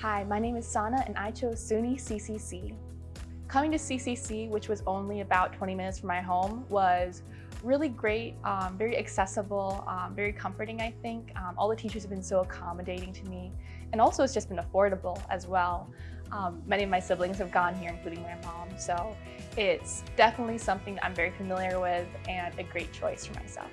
Hi, my name is Sana and I chose SUNY CCC. Coming to CCC, which was only about 20 minutes from my home, was really great, um, very accessible, um, very comforting, I think. Um, all the teachers have been so accommodating to me. And also it's just been affordable as well. Um, many of my siblings have gone here, including my mom. So it's definitely something I'm very familiar with and a great choice for myself.